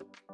you.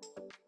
あ!